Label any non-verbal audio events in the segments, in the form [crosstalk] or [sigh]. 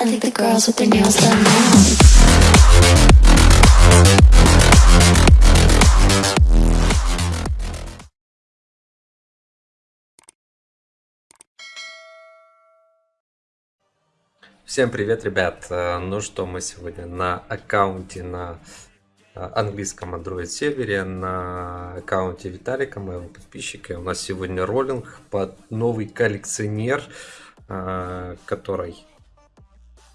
I think the girls with their nails done now. Всем привет, ребят! Ну что, мы сегодня на аккаунте на э, английском Android сервере, на аккаунте Виталика, моего подписчика. У нас сегодня роллинг под новый коллекционер, э, который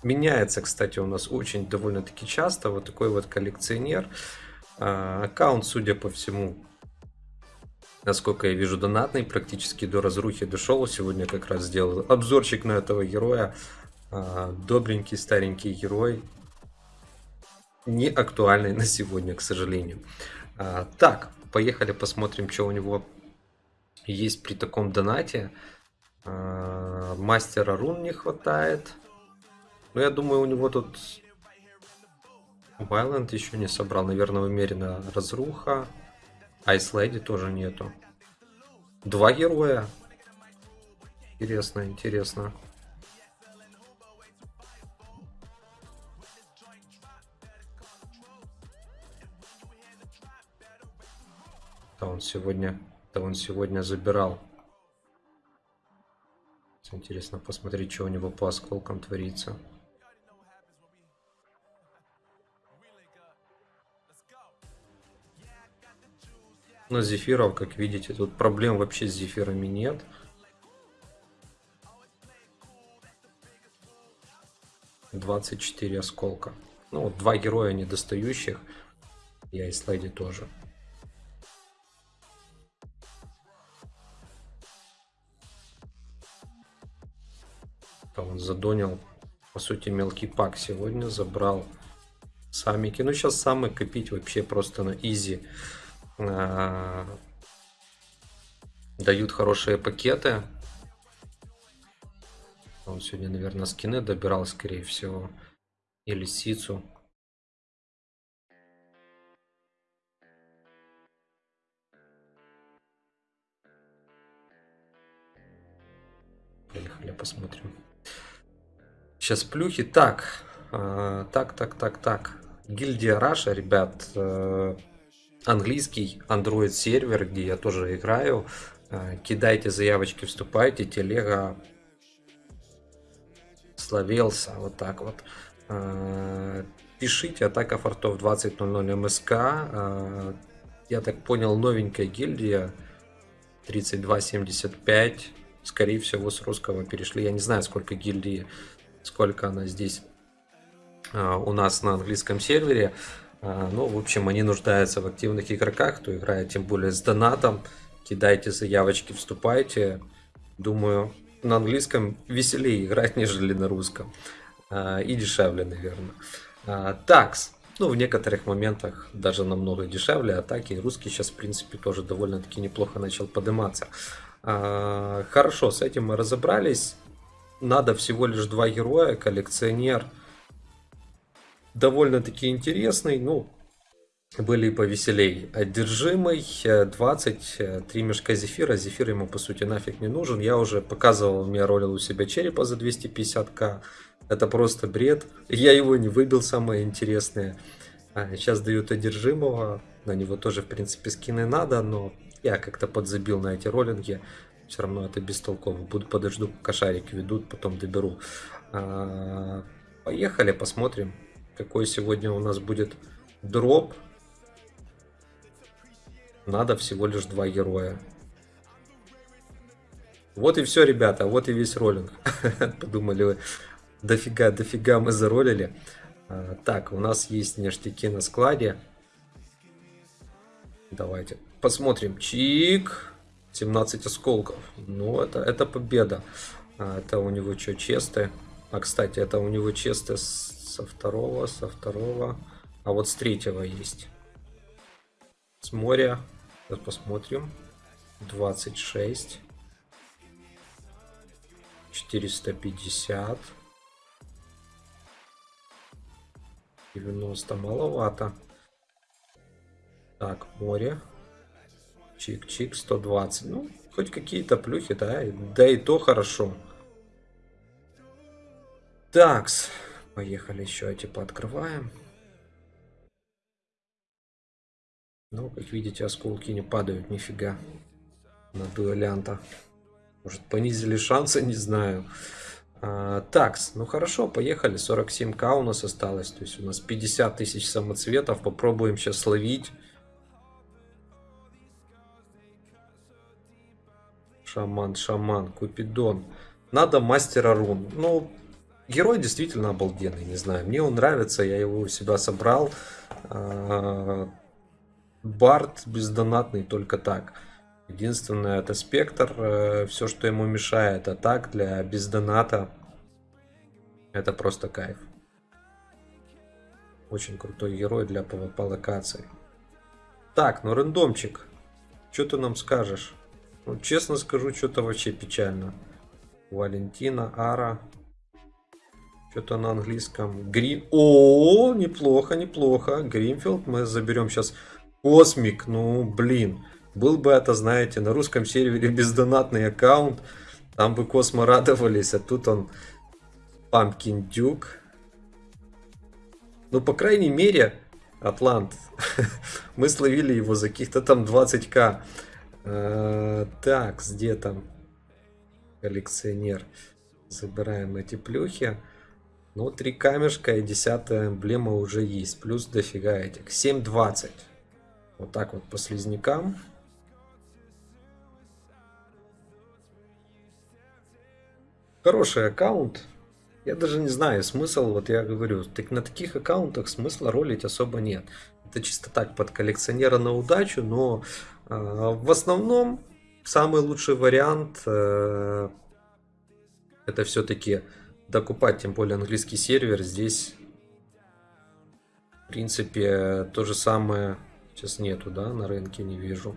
меняется, кстати, у нас очень довольно-таки часто. Вот такой вот коллекционер. Э, Аккаунт, судя по всему, насколько я вижу, донатный, практически до разрухи дошел. Сегодня как раз сделал обзорчик на этого героя. А, добренький старенький герой не актуальный [laughs] на сегодня, к сожалению. А, так, поехали посмотрим, что у него есть при таком донате. А, мастера рун не хватает. Но я думаю, у него тут Вайланд еще не собрал. Наверное, умеренно разруха. Айс Леди тоже нету. Два героя. Интересно, интересно. Да он сегодня, да он сегодня забирал. Интересно посмотреть, что у него по осколкам творится. Но зефиров, как видите, тут проблем вообще с зефирами нет. Двадцать четыре осколка. Ну, вот два героя недостающих. Я и слайди тоже. Там он задонил, по сути, мелкий пак сегодня, забрал самики. Ну, сейчас самы копить вообще просто на изи. А, Дают хорошие пакеты. Он сегодня, наверное, скины добирал, скорее всего. Или сицу. Поехали, посмотрим. Сейчас плюхи. Так, э, так, так, так, так. Гильдия Раша, ребят, э, английский Android сервер, где я тоже играю. Э, кидайте заявочки, вступайте. Телега словелся, вот так вот. Э, пишите атака фортов 20.00 МСК. Э, я так понял, новенькая гильдия 3275. Скорее всего, с русского перешли. Я не знаю, сколько гильдии сколько она здесь у нас на английском сервере. А, ну, в общем, они нуждаются в активных игроках, кто играет тем более с донатом. Кидайте заявочки, вступайте. Думаю, на английском веселее играть, [laughs] нежели на русском. А, и дешевле, наверное. Такс. Ну, в некоторых моментах даже намного дешевле. Атаки русский сейчас, в принципе, тоже довольно-таки неплохо начал подниматься. Хорошо, с этим мы разобрались надо всего лишь два героя, коллекционер. Довольно-таки интересный, ну, были и повеселей. Одержимый, 23 мешка зефира. Зефир ему, по сути, нафиг не нужен. Я уже показывал, я ролил у себя черепа за 250к. Это просто бред. Я его не выбил, самое интересное. А, сейчас дают одержимого. На него тоже, в принципе, скины надо, но я как-то подзабил на эти роллинги все равно это бестолково. Буду подожду, пока ведут, потом доберу. А, поехали, посмотрим, какой сегодня у нас будет дроп. Надо всего лишь два героя. Вот и все, ребята, вот и весь роллинг. [laughs] Подумали вы, дофига, дофига мы заролили. А, так, у нас есть ништяки на складе. Давайте посмотрим. Чик. 17 осколков. Ну, это, это победа. А, это у него что, честые? А, кстати, это у него честые со второго, со второго. А вот с третьего есть. С моря. Сейчас посмотрим. 26. 450. 90 маловато. Так, море. Чик-чик, 120. Ну, хоть какие-то плюхи, да, да и то хорошо. Такс. Поехали еще эти пооткрываем. Ну, как видите, осколки не падают нифига на дуэлянта. Может, понизили шансы, не знаю. А, такс, ну хорошо, поехали. 47к у нас осталось. То есть у нас 50 тысяч самоцветов. Попробуем сейчас словить. Шаман, шаман, Купидон. Надо мастера рун. Ну, герой действительно обалденный, не знаю. Мне он нравится, я его у себя собрал. А, Барт бездонатный только так. Единственное, это спектр. Э, Все, что ему мешает, а так для бездоната это просто кайф. Очень крутой герой для PvP локаций. Так, ну рандомчик. Что ты нам скажешь? Ну, честно скажу, что-то вообще печально. Валентина, Ара. Что-то на английском. Green. О, неплохо, неплохо. Greenfield. Мы заберем сейчас Cosmic. Ну, блин. Был бы это, знаете, на русском сервере [laughs] бездонатный аккаунт. Там бы Космо радовались. А тут он Pumpkin Duke. Ну, по крайней мере, Атлант. [laughs] Мы словили его за каких-то там 20к. Э, так, где там коллекционер? Забираем эти плюхи. Ну, три камешка и десятая эмблема уже есть. Плюс дофига этих. 7.20. Вот так вот по слизнякам. Хороший аккаунт. Я даже не знаю, смысл, вот я говорю, так на таких аккаунтах смысла ролить особо нет. Это чисто так, под коллекционера на удачу, но э, в основном самый лучший вариант э, это все-таки докупать, тем более английский сервер. Здесь, в принципе, то же самое сейчас нету, да, на рынке не вижу.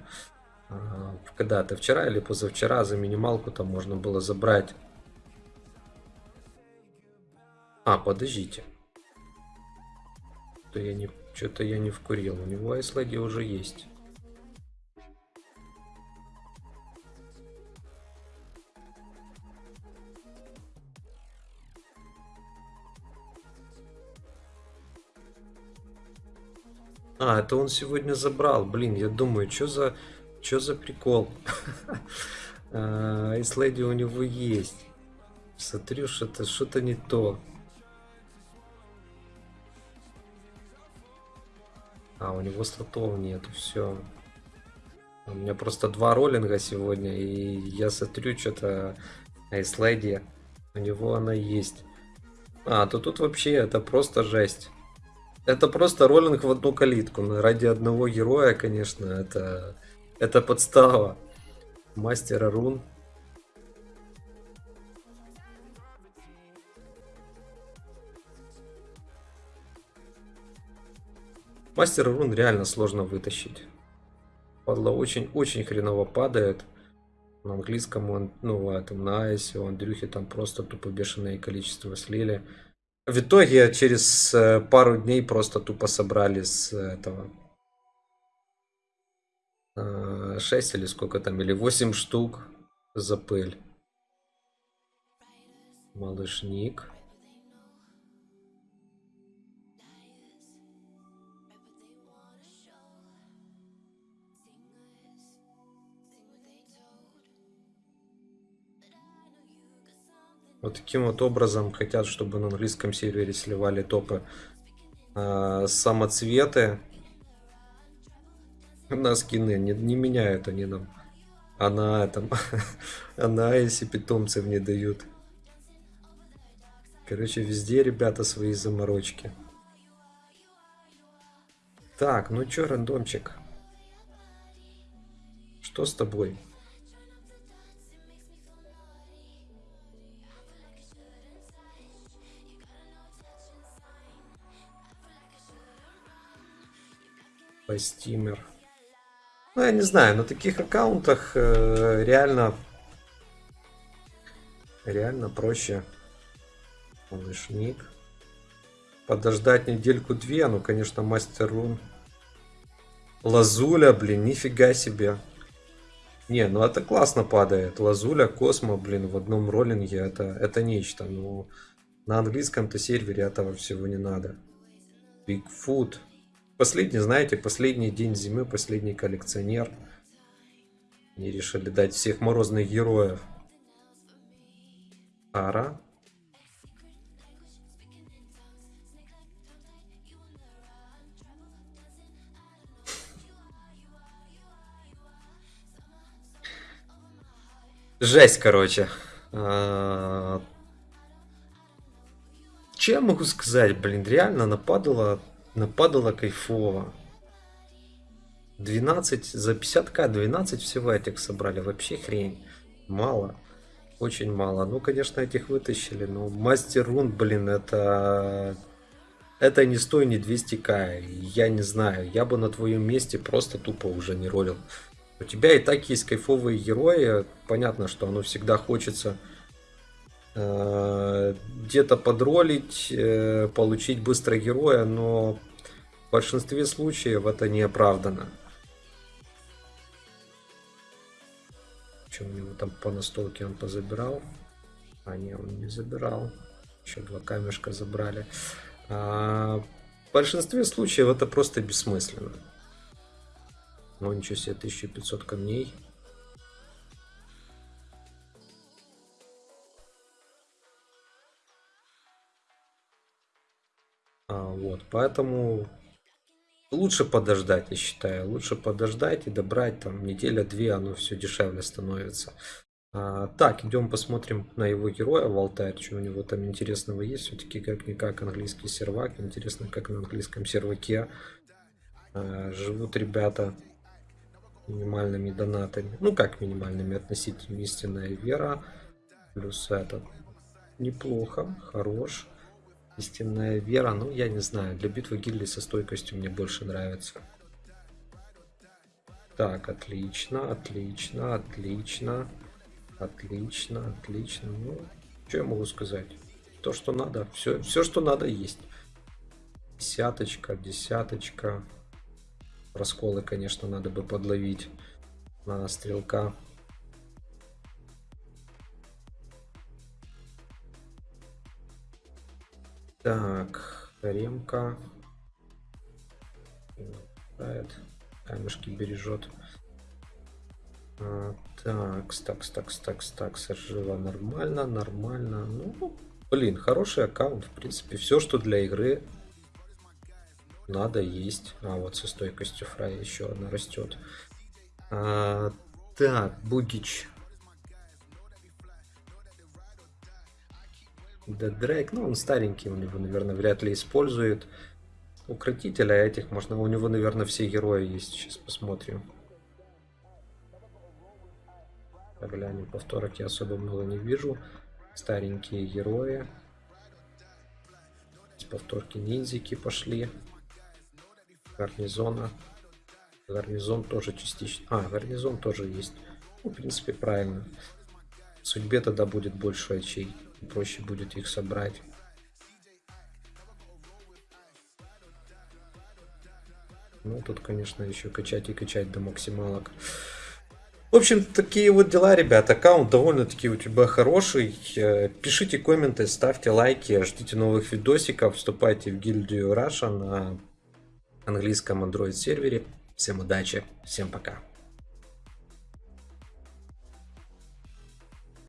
Э, Когда-то вчера или позавчера за минималку там можно было забрать а, подождите. Что я не, что-то я не вкурил. У него айслайди уже есть. А, это он сегодня забрал. Блин, я думаю, что за, что за прикол? [laughs] Айслайди у него есть. Смотрю, что-то что-то не то. А, у него слотов нету, все. У меня просто два роллинга сегодня, и я смотрю, что-то Айслайди, у него она есть. А, то тут вообще это просто жесть. Это просто роллинг в одну калитку. Но ради одного героя, конечно, это, это подстава. Мастера рун. Мастер рун реально сложно вытащить. Падла очень-очень хреново падает. На английском он, ну, этом, на айсе, у Андрюхи там просто тупо бешеное количество слили. В итоге через э, пару дней просто тупо собрали с этого 6 э, или сколько там, или 8 штук за пыль. Малышник. Вот таким вот образом хотят, чтобы на английском сервере сливали топы э, самоцветы [laughs] на скины. Не, не меняют они нам. А на этом, [laughs] а на если питомцев не дают. Короче, везде, ребята, свои заморочки. Так, ну чё, рандомчик? Что с тобой? Постимер. Ну, я не знаю, на таких аккаунтах э, реально реально проще. Малышник. Подождать недельку-две, ну, конечно, мастер рун. Лазуля, блин, нифига себе. Не, ну это классно падает. Лазуля, Космо, блин, в одном роллинге, это, это нечто. Ну, На английском-то сервере этого всего не надо. Bigfoot. Последний, знаете, последний день зимы, последний коллекционер. Они решили дать всех морозных героев. Ара. Жесть, короче. А, Че я могу сказать, блин, реально нападало, нападало кайфово. 12, за 50к 12 всего этих собрали, вообще хрень. Мало, очень мало. Ну, конечно, этих вытащили, но мастер рун, блин, это... Это не 100, не 200к, я не знаю, я бы на твоем месте просто тупо уже не ролил. У тебя и так есть кайфовые герои. Понятно, что оно всегда хочется где-то подролить, э, получить быстро героя, но в большинстве случаев это не оправдано. Что у него там по настолке он позабирал? А, не, он не забирал. Еще два камешка забрали. А, в большинстве случаев это просто бессмысленно. Ну ничего себе, 1500 камней. Поэтому лучше подождать, я считаю. Лучше подождать и добрать там неделя-две, оно все дешевле становится. А, так, идем посмотрим на его героя в алтарь, что у него там интересного есть. Все-таки как-никак английский сервак. Интересно, как на английском серваке а, живут ребята минимальными донатами. Ну как минимальными относительно истинная вера. Плюс этот неплохо, хорош. Истинная вера, ну я не знаю, для битвы гильдии со стойкостью мне больше нравится. Так, отлично, отлично, отлично, отлично, отлично. Ну, что я могу сказать? То, что надо, все, все, что надо, есть. Десяточка, десяточка. Расколы, конечно, надо бы подловить на стрелка. Так, ремка. Камешки бережет. А, так, стакс, стакс, стакс, стакс, жива нормально, нормально. Ну, блин, хороший аккаунт, в принципе. Все, что для игры надо есть. А, вот со стойкостью фрай еще одна растет. А, так, Бугич. Да, Дрейк, ну он старенький, у него, наверное, вряд ли использует. Укротителя этих можно, у него, наверное, все герои есть. Сейчас посмотрим. Поглянем, повторок я особо много не вижу. Старенькие герои. Повторки ниндзяки пошли гарнизона. Гарнизон тоже частично. А, гарнизон тоже есть. Ну, в принципе, правильно. В судьбе тогда будет больше очей. Проще будет их собрать. Ну, тут, конечно, еще качать и качать до максималок. В общем, такие вот дела, ребят. Аккаунт довольно-таки у тебя хороший. Э, пишите комменты, ставьте лайки, ждите новых видосиков, вступайте в гильдию Russia на английском Android сервере. Всем удачи, всем пока.